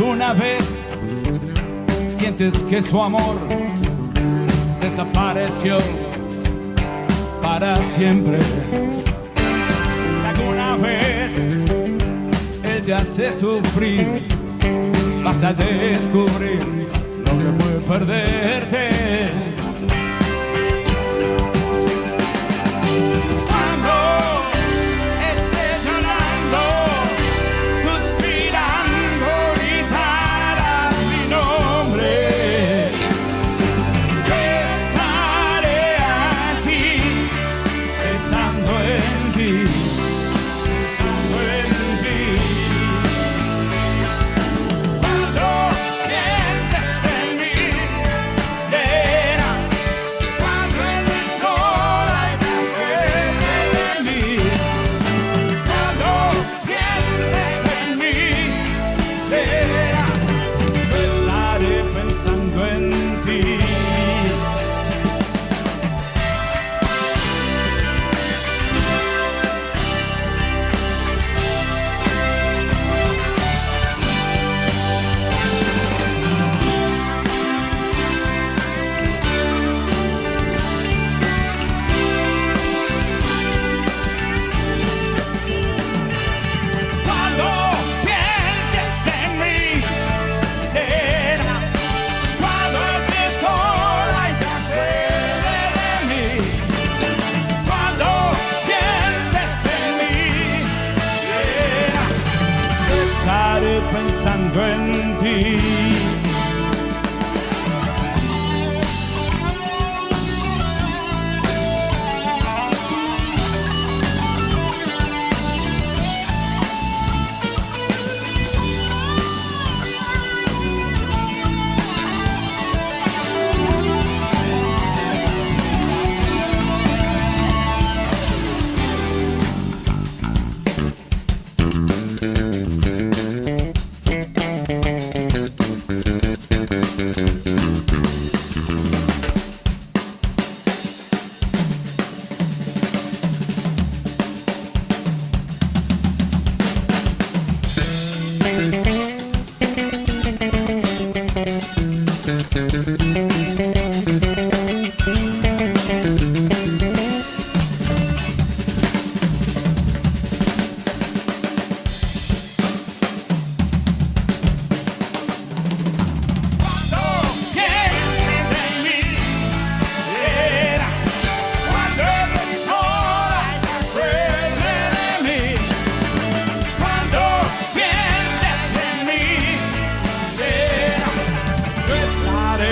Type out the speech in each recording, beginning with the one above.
una vez sientes que su amor desapareció para siempre. Si alguna vez ella se sufrir, vas a descubrir lo que fue perderte.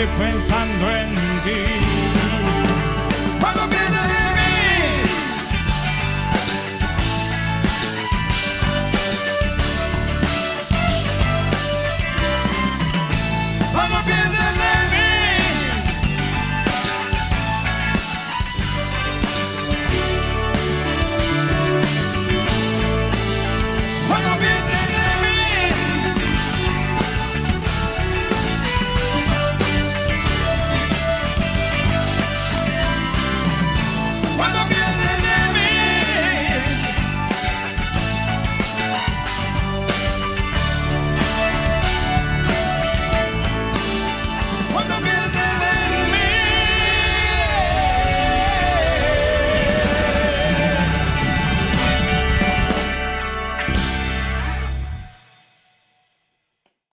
pensando en ti.